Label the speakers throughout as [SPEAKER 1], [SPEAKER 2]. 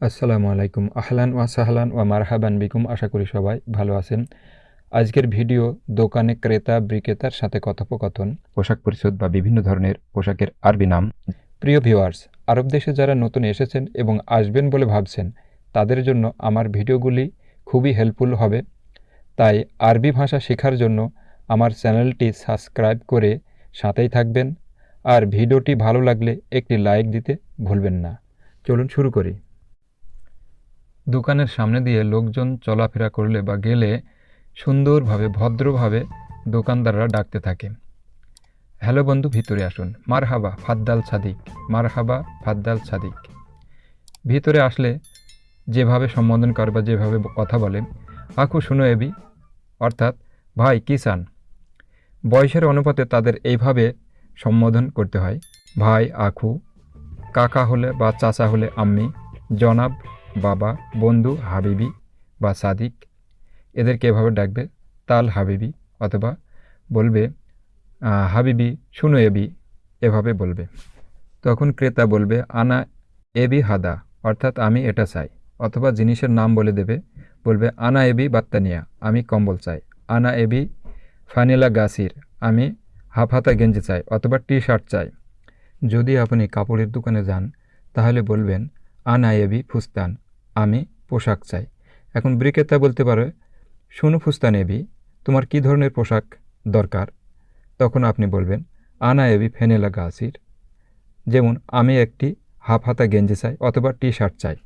[SPEAKER 1] আসসালামু আলাইকুম। আহলান ওয়া সাহলান ওয়া মারহাবান বিকুম। আশা করি সবাই ভালো আছেন। আজকের ভিডিও দোকানে ক্রেতা, বিক্রেতার সাথে কথোপকথন, পোশাক পরিচ্ছদ বা বিভিন্ন ধরনের পোশাকের আরবি নাম। প্রিয় ভিউয়ার্স, আরব দেশে যারা নতুন এসেছেন এবং আসবেন বলে ভাবছেন, তাদের জন্য আমার ভিডিওগুলি খুবই হেল্পফুল হবে। তাই আরবি ভাষা শেখার জন্য আমার চ্যানেলটি সাবস্ক্রাইব করে সাথেই থাকবেন। আর ভিডিওটি ভালো লাগলে একটি লাইক দিতে ভুলবেন না। চলুন শুরু করি। দোকানের সামনে দিয়ে লোকজন চলাফেরা করলে বা গেলে সুন্দরভাবে, ভদ্রভাবে দোকানদাররা ডাকতে থাকে। হ্যালো বন্ধু, ভিতরে আসুন। মার হাবা ফাদ্দাল সাদিক। মার হাবা ফাদ্দাল সাদিক। ভিতরে আসলে যেভাবে সম্বোধন করে বা যেভাবে কথা বলে আখু শুনো এবি। অর্থাৎ, ভাই কিষান বয়সের অনুপাতে তাদের এইভাবে সম্বোধন করতে হয়। ভাই আখু কাকা হলে বা চাচা হলে আম্মি, জনাব বাবা, বন্ধু, হাবিবি বা সাদিক, এদেরকে এভাবে ডাকবে, তাল হাবিবি অথবা বলবে হাবিবি, শুনো এবি, এভাবে বলবে। তখন ক্রেতা বলবে, আনা এবি হাদা, অর্থাৎ আমি এটা চাই। অথবা জিনিসের নাম বলে দেবে, বলবে, আনা এবি বাত্তানিয়া, আমি কম্বল চাই। আনা এবি ফানিলা গাছির, আমি হাফ হাতা গেঞ্জি চাই অথবা টি শার্ট চাই। যদি আপনি কাপড়ের দোকানে যান, তাহলে বলবেন, আনা এবি ফুস্তান। আমি পোশাক চাই। এখন বিক্রেতা বলতে পারে, শুনু ফুস্তান এবি, তোমার কি ধরনের পোশাক দরকার? তখন আপনি বলবেন, আনা এবি ফেনেলা গাছির, যেমন আমি একটি হাফ হাতা গেঞ্জি চাই অথবা টি শার্ট চাই।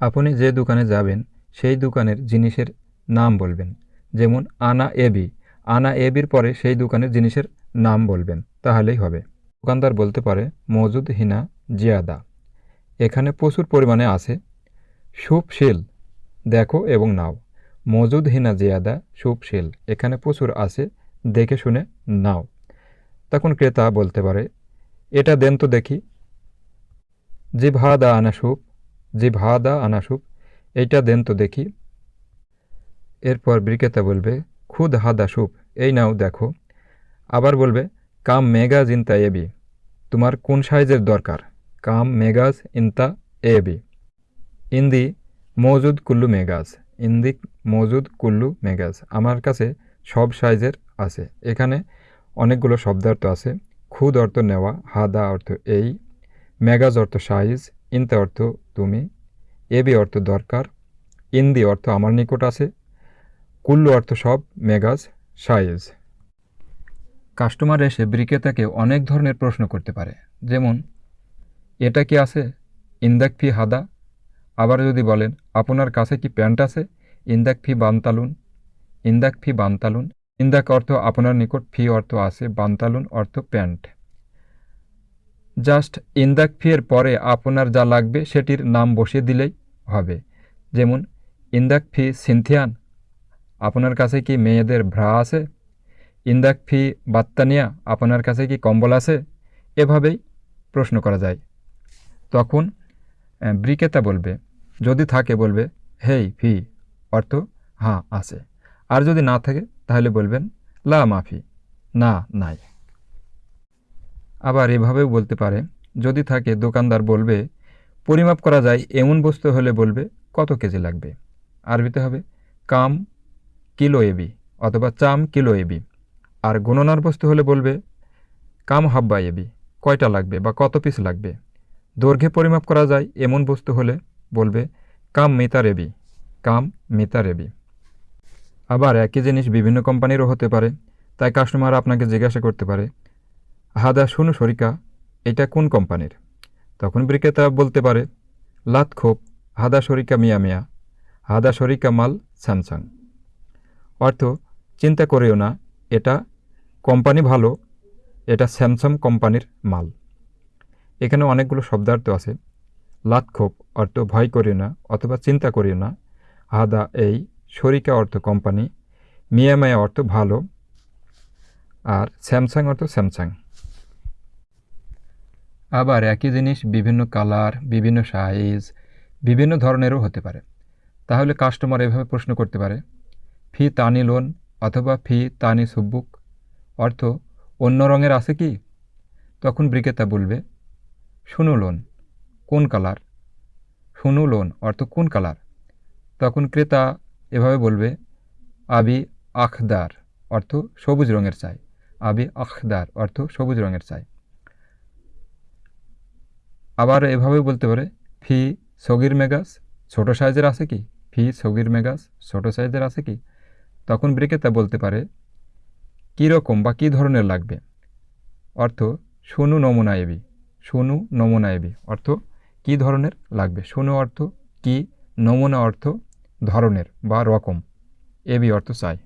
[SPEAKER 1] আপনি যে দোকানে যাবেন, সেই দোকানের জিনিসের নাম বলবেন, যেমন আনা এবি। আনা এবির পরে সেই দোকানের জিনিসের নাম বলবেন, তাহলেই হবে। দোকানদার বলতে পারে, মজুদ হিনা জিয়াদা। এখানে প্রচুর পরিমাণে আছে। সুপ সুপশীল দেখো এবং নাও। মজুদ হিনা জিয়াদা সুপশীল এখানে প্রচুর আছে, দেখে শুনে নাও। তখন ক্রেতা বলতে পারে, এটা দেন তো দেখি। যে ভাদা আনা সুপ যে ভাদা আনা সুপ, এইটা দেন তো দেখি। এরপর বিক্রেতা বলবে, খুদ হাদা সুপ, এই নাও দেখো। আবার বলবে, কাম মেগা জিন্তা এবি তোমার কোন সাইজের দরকার? কাম মেগাজ ইনতা এবি ইন্দি মজুদ কুল্লু মেগাজ ইন্দি মজুদ কুল্লু মেগাজ আমার কাছে সব সাইজের আছে। এখানে অনেকগুলো শব্দার্থ আছে। খুদ অর্থ নেওয়া, হাদা অর্থ এই, মেগাজ অর্থ সাইজ, ইনতা অর্থ তুমি এবি অর্থ দরকার, ইন্দি অর্থ আমার নিকট আছে, কুল্লু অর্থ সব, মেগাজ সাইজ। কাস্টমার এসে বিক্রেতাকে অনেক ধরনের প্রশ্ন করতে পারে। যেমন এটা কি আছে? ইন্দাক ফি হাদা। আবার যদি বলেন, আপনার কাছে কি প্যান্ট আছে? ইন্দাক ফি বানতালুন। ইন্দাক ফি বানতালুন। ইন্দাক অর্থ আপনার নিকট, ফি অর্থ আছে, বানতালুন অর্থ প্যান্ট। জাস্ট ইন্দাক ফি এর পরে আপনার যা লাগবে সেটির নাম বসিয়ে দিলেই হবে। যেমন, ইন্দাক ফি সিনথিয়ান। আপনার কাছে কি মেয়েদের ভ্রা আছে? ইন্দাক ফি বাত্তানিয়া। আপনার কাছে কি কম্বল আছে? এভাবেই প্রশ্ন করা যায়। তখন ব্রিকেতা বলবে, যদি থাকে, বলবে, হেই, ফি। অর্থ হ্যাঁ আছে। আর যদি না থাকে, তাহলে বলবেন, লা, মাফি। না, নাই। আবার এভাবেও বলতে পারে, যদি থাকে, দোকানদার বলবে, পরিমাপ করা যায়, এমন বস্তু হলে বলবে, কত কেজি লাগবে? আরবিতে হবে, কাম কিলো এবি অথবা চাম কিলো এবি। আর গণনার বস্তু হলে বলবে, কাম হাব্বা এবি, কয়টা লাগবে বা কত পিস লাগবে? দৈর্ঘ্যে পরিমাপ করা যায় এমন বস্তু হলে বলবে, কাম মিতা রেবি, কাম মিতা রেবি। আবার একই জিনিস বিভিন্ন কোম্পানিরও হতে পারে, তাই কাস্টমার আপনাকে জিজ্ঞাসা করতে পারে, হাদা, শুনু সরিকা এটা কোন কোম্পানির? তখন বিক্রেতা বলতে পারে, লাত খোপ, হাদা সরিকা মিয়া মিয়া, হাদা সরিকা মাল স্যামসাং অর্থ, চিন্তা করেও না, এটা কোম্পানি ভালো, এটা স্যামসাং কোম্পানির মাল। এখানে অনেকগুলো শব্দার্থ আছে। লাতক্ষোভ অর্থ ভয় করিও না অথবা চিন্তা করিও না। হাদা এই শরিকা অর্থ কোম্পানি মিয়ামায়া অর্থ ভালো, আর স্যামসাং অর্থ স্যামসাং। আবার একই জিনিস বিভিন্ন কালার, বিভিন্ন সাইজ, বিভিন্ন ধরনেরও হতে পারে। তাহলে কাস্টমার এভাবে প্রশ্ন করতে পারে, ফি তানি লোন অথবা ফি তানি সুব্বুক অর্থ অন্য রঙের আছে কি? তখন বিক্রেতা বলবে শুনুলন, কোন কালার? শুনু লোন অর্থ কোন কালার? তখন ক্রেতা এভাবে বলবে, আবি আখদার অর্থ সবুজ রঙের চাই। আবি আখদার অর্থ সবুজ রঙের চাই। আবার এভাবে বলতে পারে, ফি সগির মেগাস, ছোট সাইজের আছে কি? ফি সগির মেগাস, ছোট সাইজের আছে কি? তখন বিক্রেতা বলতে পারে কী রকম বা কী ধরনের লাগবে? অর্থ, শুনু নমুনা এবি। শুনু নমুনা এবি, অর্থ কী ধরনের লাগবে? শুনু অর্থ কি, নমুনা অর্থ ধরনের বা রকম। এবি অর্থ চাই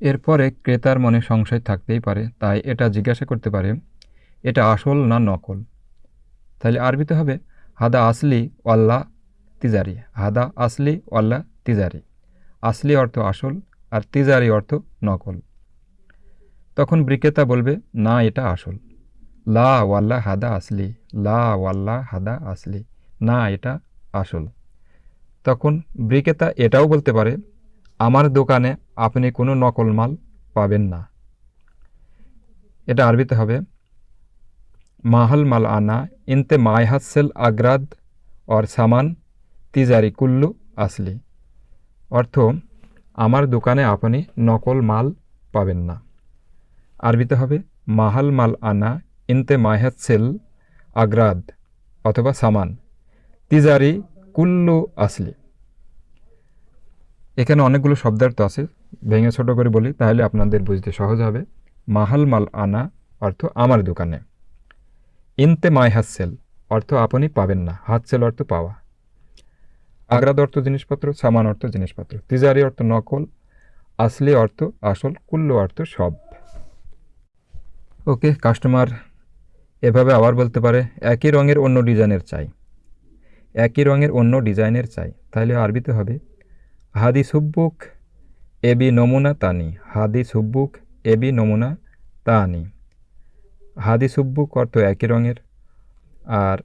[SPEAKER 1] এরপরে ক্রেতার মনে সংশয় থাকতেই পারে, তাই এটা জিজ্ঞাসা করতে পারে, এটা আসল না নকল? তাহলে আরবিতে হবে, হাদা আসলি ওয়াল্লা তিজারি, হাদা আসলি ওয়াল্লা তিজারি। আসলি অর্থ আসল আর তিজারি অর্থ নকল। তখন বিক্রেতা বলবে, না, এটা আসল। লা ওয়াল্লা হাদা আসলি, লা ওয়াল্লা হাদা আসলি। না, এটা আসল। তখন বিক্রেতা এটাও বলতে পারে, আমার দোকানে আপনি কোনো নকল মাল পাবেন না। এটা আরবিতে হবে, মাহল মাল আনা ইনতে মায়হাসেল আগ্রাদ অর সামান তিজারি কুল্লু আসলি। অর্থ, আমার দোকানে আপনি নকল মাল পাবেন না। আরবিতে হবে, মাহাল মাল আনা ইনতে মায়হাসেল আগ্রাদ অথবা সামান। তিজারি কুল্লু আসলি। এখানে অনেকগুলো শব্দার্থ আছে, ভেঙে ছোট করে বলি, তাহলে আপনাদের বুঝতে সহজ হবে। মাহাল মাল আনা অর্থ আমার দোকানে। ইনতে মাই হাসেল অর্থ আপনি পাবেন না, হাতসেল অর্থ পাওয়া। আগ্রাদ অর্থ জিনিসপত্র, সামান অর্থ জিনিসপত্র। তিজারি অর্থ নকল, আসলি অর্থ আসল, কুল্ল অর্থ সব। ওকে, কাস্টমার এভাবে আবার বলতে পারে, একই রঙের অন্য ডিজাইনের চাই। একই রঙের অন্য ডিজাইনের চাই। তাহলে আরবিতে হবে, হাদি সুব্বুক এবি নমুনা তানি। হাদি সুব্বুক এবি নমুনা তানি। হাদি সুব্বুক অর্থ একই রঙের, আর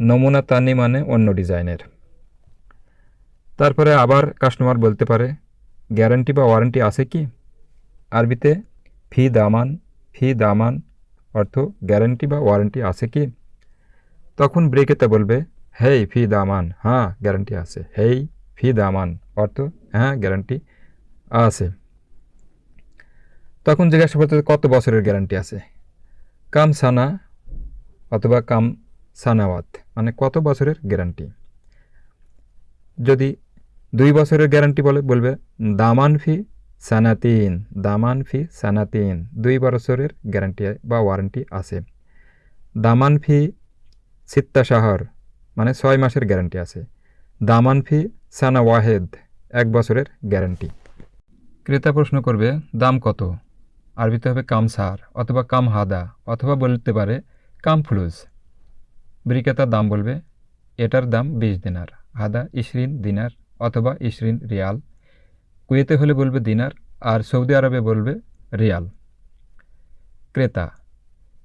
[SPEAKER 1] নমুনা তানি মানে অন্য ডিজাইনের। তারপরে আবার কাস্টমার বলতে পারে, গ্যারান্টি বা ওয়ারেন্টি আছে কি? আরবিতে, ফি দামান ফি দামান অর্থ গ্যারান্টি বা ওয়ারেন্টি আছে কি? তখন ব্রেকেতে বলবে, হেই ফি দামান হ্যাঁ গ্যারান্টি আছে। হেই ফি দামান অর্থ হ্যাঁ গ্যারান্টি আছে। তখন জিজ্ঞাসা করতে কত বছরের গ্যারান্টি আছে? কাম সানা অথবা কাম সানাওয়াত মানে কত বছরের গ্যারান্টি যদি দুই বছরের গ্যারান্টি বলে, বলবে, দামান ফি সানাতিন, দামান ফি সানাতিন, দুই বছরের গ্যারান্টি বা ওয়ারেন্টি আছে। দামান ফি সিত্তা শাহর মানে ছয় মাসের গ্যারান্টি আছে। দামান ফি সানা ওয়াহেদ, এক বছরের গ্যারান্টি ক্রেতা প্রশ্ন করবে, দাম কত? আরবিতে হবে কাম সার, অথবা কাম হাদা, অথবা বলতে পারে কাম ফ্লুজ। বিক্রেতার দাম বলবে, এটার দাম বিশ দিনার, হাদা ইশরিন দিনার, অথবা ইশরিন রিয়াল। কুয়েতে হলে বলবে দিনার, আর সৌদি আরবে বলবে রিয়াল। ক্রেতা,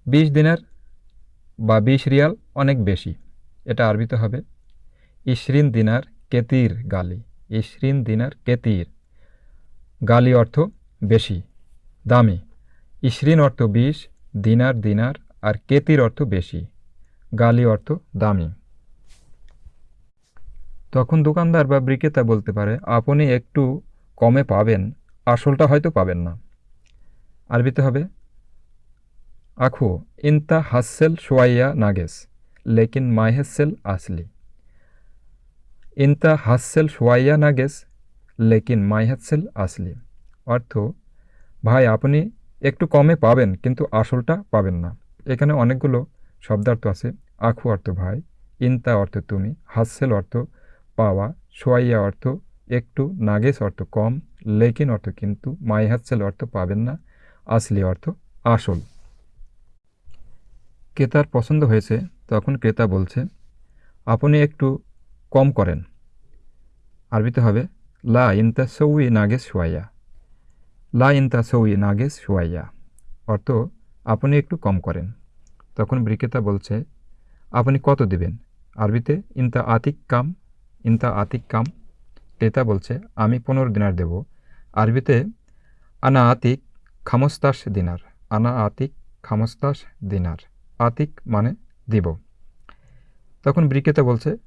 [SPEAKER 1] বিশ দিনার বা বিশ রিয়াল অনেক বেশি, এটা আরবিতে হবে। ইশরিন দিনার কেতির গালি, ইশরিন দিনার কেতির গালি অর্থ বেশি, দামি। ইশরিন অর্থ বিশ, দিনার দিনার, আর কেতির অর্থ বেশি, গালি অর্থ দামি। তখন দোকানদার বা বিক্রেতা বলতে পারে, আপনি একটু কমে পাবেন, আসলটা হয়তো পাবেন না। আরবিতে হবে, আখো, ইনতা হাসেল সোয়াইয়া নাগেস, লেকিন মাহেসেল আসলি। ইনতা হাসেল সোয়াইয়া নাগেস, লেকিন মাইহাসেল আসলি। অর্থ, ভাই, আপনি একটু কমে পাবেন, কিন্তু আসলটা পাবেন না। এখানে অনেকগুলো শব্দার্থ আছে। আখু অর্থ ভাই, ইনতা অর্থ তুমি, হাসেল অর্থ পাওয়া সোয়াইয়া অর্থ একটু নাগেস অর্থ কম, লেকিন অর্থ কিন্তু মাইহাসেল অর্থ পাবেন না, আসলি অর্থ আসল। ক্রেতার পছন্দ হয়েছে, তখন ক্রেতা বলছে, আপনি একটু কম করেন। আরবিতে হবে, লা ইনতা সৌই নাগেস সোয়াইয়া লা ইনতা সৌই নাগেস সোয়াইয়া অর্থ, আপনি একটু কম করেন। তখন বিক্রেতা বলছে, আপনি কত দেবেন? আরবিতে, ইনতা আতিক কাম ইনতা আতিক কাম ক্রেতা বলছে, আমি পনেরো দিনার দেব। আরবিতে, আনা আতিক খামস্তাস দিনার। আনা আতিক খামস্তাস দিনার। আতিক মানে দিব। তখন বিক্রেতা বলছে,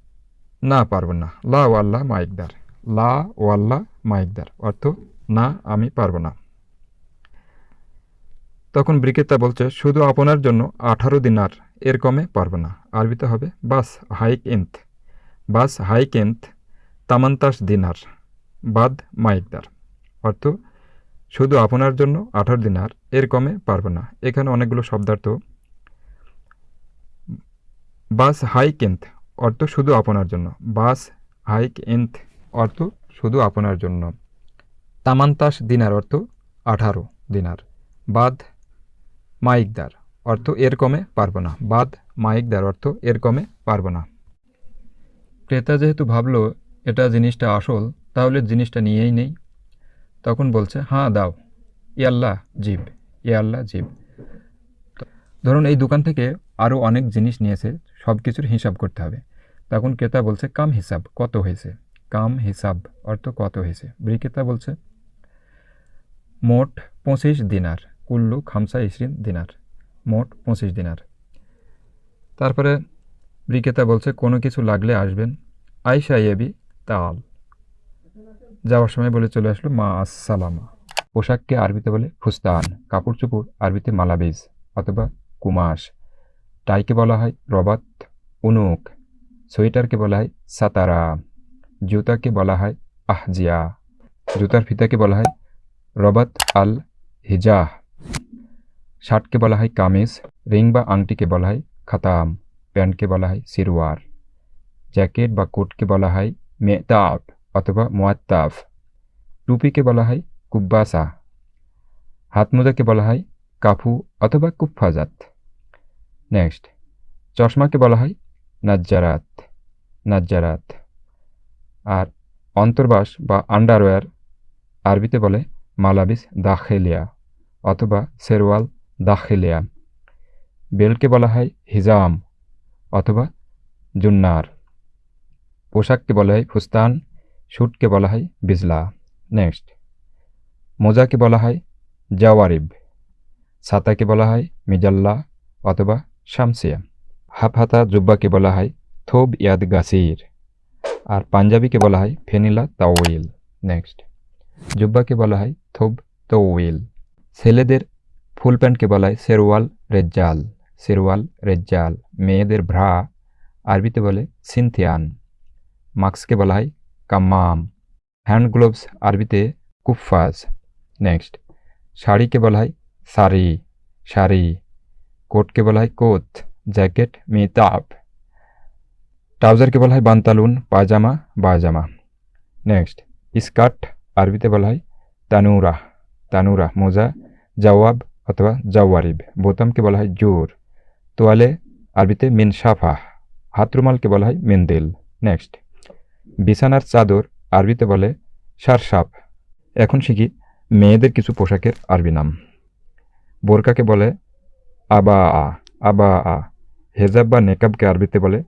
[SPEAKER 1] না পারব না। লা ওয়াল্লাহ মাইকদার লা ওয়াল্লাহ মাইকদার অর্থ, না, আমি পারব না। তখন বিক্রেতা বলছে, শুধু আপনার জন্য আঠারো দিনার এর কমে পারব না। আরবিতে হবে, বাস হাইক ইন্ত বাস হাইক ইন্ত তামান্তাস দিনার বাদ মাইকদার। অর্থ, শুধু আপনার জন্য আঠারো দিনার এর কমে পারব না। এখানে অনেকগুলো শব্দার্থ। বাস হাইক এন্থ অর্থ, শুধু আপনার জন্য। বাস হাইক এন্থ অর্থ, শুধু আপনার জন্য। তামান্তাস দিনার অর্থ, আঠারো দিনার বাদ মাইকদার, অর্থ, এর কমে পারব না। বাদ মাইকদার, অর্থ, এর কমে পারব না। ক্রেতা যেহেতু ভাবলো এটা জিনিসটা আসল, তাহলে জিনিসটা নিয়েই নেই। তখন বলছে হ্যাঁ দাও। ইয়াল্লাহ জিব ইয়াল্লাহ জিব। ধরুন এই দোকান থেকে আরও অনেক জিনিস নিয়েছে, সব কিছুর হিসাব করতে হবে। তখন ক্রেতা বলছে, কাম হিসাব, কত হয়েছে? কাম হিসাব, অর্থ কত হয়েছে? বিক্রেতা বলছে, মোট পঁচিশ দিনার, কুল্লু খামসা ইসরিন দিনার, মোট পঁচিশ দিনার। তারপরে বিক্রেতা বলছে, কোনো কিছু লাগলে আসবেন। আইসা এবি তাল যাওয়ার সময় বলে চলে আসলো মা আসসালামা পোশাককে আরবিতে বলে ফুস্তান কাপড় চোপড় আরবিতে মালাবিজ অথবা কুমাশ। টাইকে বলা হয় রবাত, উনুক। সোয়েটারকে বলা হয় সাতারা। জুতাকে বলা হয় আহজিয়া। জুতার ফিতাকে বলা হয় রবাত আল হিজাহ। শার্টকে বলা হয় কামিজ, রিং বা আংটিকে বলা হয় খাতাম। প্যান্টকে বলা হয় সিরওয়ার। জ্যাকেট বা কোটকে বলা হয় মেতাব অথবা মোয়াত্তাফ টুপিকে বলা হয় কুব্বাসা। হাত মোজাকে বলা হয় কাফু অথবা কুফফাজাত। নেক্সট, চশমাকে বলা হয় নাজ্জারাত নাজ্জারাত। আর অন্তর্বাস বা আন্ডারওয়্যার আরবিতে বলে মালাবিস দাখেলিয়া অথবা সেরওয়াল দাখেলিয়া। বেলকে বলা হয় হিজাম অথবা জুন্নার। পোশাককে বলা হয় ফুস্তান শুটকে বলা হয় বিজলা। নেক্সট। মোজাকে বলা হয় জাওয়ারিব। ছাতাকে বলা হয় মিজাল্লা অথবা শামসিয়া। হাফ হাতা জুব্বাকে বলা হয় থোব ইয়াদ গাসির। আর পাঞ্জাবিকে বলা হয় ফেনিলা তাওয়িল। নেক্সট। জুব্বাকে বলা হয় থোব তৌইল ছেলেদের ফুল প্যান্টকে বলা হয় শেরওয়াল রেজ্জাল। শেরওয়াল রেজ্জাল। মেয়েদের ভ্রা। আরবিতে বলে সিনথিয়ান। মাস্ককে বলা হয় কাম্মাম। হ্যান্ড গ্লোভস আরবিতে কুফাজ নেক্সট। শাড়িকে বলা হয় শাড়ি শাড়ি। কোটকে বলা হয় কোত জ্যাকেট, মেতাব। ট্রাউজারকে বলা হয় বান্তালুন, পায়জামা, বায়জামা। নেক্সট। স্কার্ট আরবিতে বলা হয় তানুরা। তানুরা, মোজা, জওয়াব অথবা জাওয়ারিব। বোতামকে বলা হয় জোর। তোয়ালে আরবিতে মিন সাফা হাতরুমালকে বলা হয় মিন্দিল। নেক্সট। বিছানার চাদর আরবিতে বলে সারসাপ এখন শিখি মেয়েদের কিছু পোশাকের আরবি নাম। বোরকাকে বলে আবা আ আবা আ। হেজাব বা নেকাবকে আরবিতে বলে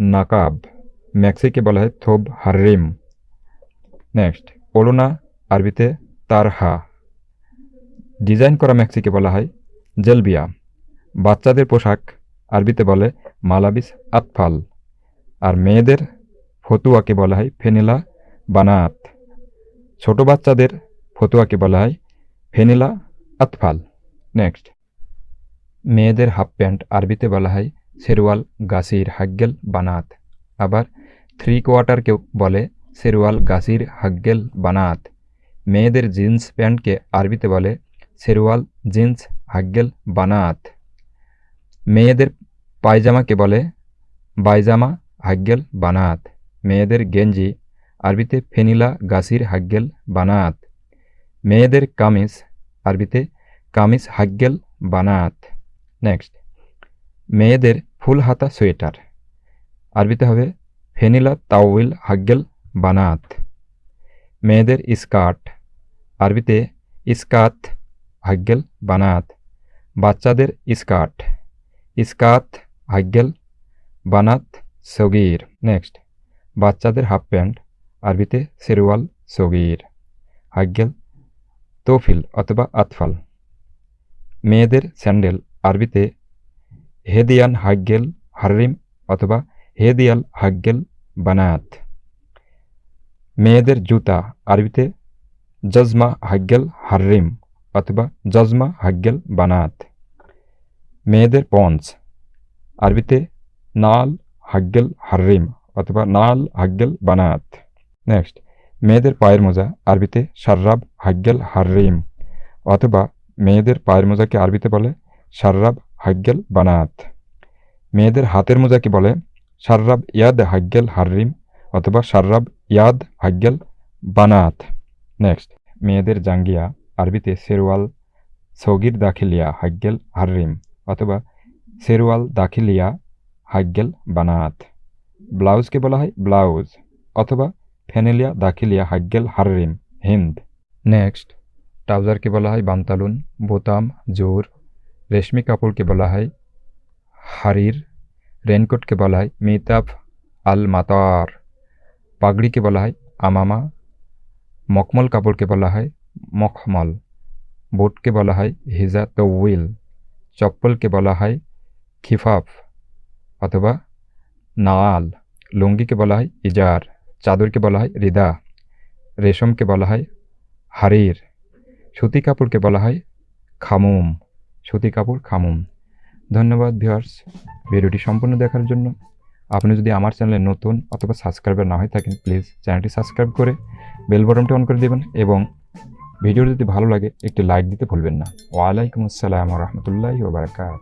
[SPEAKER 1] নাকাব। ম্যাক্সিকে বলা হয় থোব হারিম নেক্সট, ওলোনা আরবিতে তারহা ডিজাইন করা ম্যাক্সিকে বলা হয় জেলবিয়া। বাচ্চাদের পোশাক আরবিতে বলে মালাবিস আতফাল। আর মেয়েদের ফতুয়াকে বলা হয় ফেনেলা বানাত। ছোট বাচ্চাদের ফতুয়াকে বলা হয় ফেনেলা আতফাল। নেক্সট। মেয়েদের হাফ প্যান্ট আরবিতে বলা হয় সেরওয়াল গাছির হাগ্গেল বানাত। আবার থ্রি কোয়ার্টারকেও বলে সেরওয়াল গাছির হাগ্গেল বানাত। মেয়েদের জিন্স প্যান্টকে আরবিতে বলে সেরওয়াল জিন্স হাগ্গেল বানাত। মেয়েদের পায়জামাকে বলে বাইজামা হাগ্গেল বানাত। মেয়েদের গেঞ্জি, আরবিতে ফেনিলা গাসির হাগ্গেল বানাত মেয়েদের কামিজ, আরবিতে কামিজ হাগ্গেল বানাত নেক্সট। মেয়েদের ফুল হাতা সোয়েটার, আরবিতে হবে ফেনিলা তাওয়িল হাগ্গেল বানাত মেয়েদের স্কার্ট, আরবিতে ইস্কাত হাগ্গেল বানাত বাচ্চাদের স্কার্ট ইস্কাত হাগ্গেল বানাত সগির। নেক্সট। বাচ্চাদের হাফ প্যান্ট, আরবিতে সেরওয়াল সগির হাগ্গেল তৌফিল অথবা আতফাল। মেয়েদের স্যান্ডেল, আরবিতে হেদিয়ান হাগ্গেল হারিম অথবা হেদিয়াল হাগ্গেল বানাত। মেয়েদের জুতা, আরবিতে জজমা হাগ্গেল হার্রিম অথবা জজমা হাগ্গেল বানাত। মেয়েদের পঞ্চ আরবিতে নাল হাগ্গেল হার্রিম অথবা নাল, হাগ্গেল বানাত নেক্সট মেয়েদের পায়ের মোজা, আরবিতে সার্রাব হাগ্গেল, হার্রিম। অথবা মেয়েদের পায়ের মোজাকে আরবিতে বলে সার্রাব হাগ্গেল বানাত মেয়েদের হাতের মোজাকে বলে সার্রাব ইয়াদ, হাগ্গেল, হার্রিম। অথবা সার্রাব ইয়াদ, হাগ্গেল বানাত নেক্সট মেয়েদের জাঙ্গিয়া, আরবিতে সেরওয়াল সগির দাখিলিয়া, হাগ্গেল, হার্রিম। অথবা সেরওয়াল দাখিলিয়া, হাগ্গেল বানাত ব্লাউজকে বলা হয় ব্লাউজ অথবা ফেনেলিয়া, দাখিলিয়া হাগ্গেল হার্রিম হিন্দ। নেক্সট, ট্রাউজারকে বলা হয় বান্তালুন, বোতাম, জোর। রেশমি কাপড়কে বলা হয় হারির। রেনকোটকে বলা হয় মিতাফ আল মাতার পাগড়িকে বলা হয় আমামা। মকমল কাপড়কে বলা হয় মখমল। বোটকে বলা হয় হিজা তৌইল চপ্পলকে বলা হয় খিফাফ অথবা নাল লুঙ্গিকে বলা হয় ইজার, চাদরকে বলা হয় রিদা, রেশমকে বলা হয় হারির, সুতি কাপড়কে বলা হয় খামুম, সুতি কাপড় খামুম। ধন্যবাদ ভিউয়ার্স ভিডিওটি সম্পূর্ণ দেখার জন্য। আপনি যদি আমার চ্যানেলে নতুন অথবা সাবস্ক্রাইবার না হয়ে থাকেন, প্লিজ চ্যানেলটি সাবস্ক্রাইব করে বেল বটনটি অন করে দেবেন এবং ভিডিও যদি ভালো লাগে, একটি লাইক দিতে ভুলবেন না। ওয়ালাইকুম আসসালাম রহমতুল্লাহি ওবরাকাত